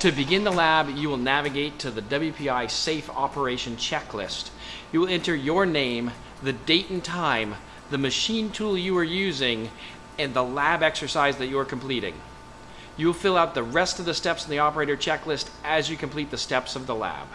To begin the lab, you will navigate to the WPI Safe Operation Checklist. You will enter your name, the date and time, the machine tool you are using, and the lab exercise that you are completing. You will fill out the rest of the steps in the operator checklist as you complete the steps of the lab.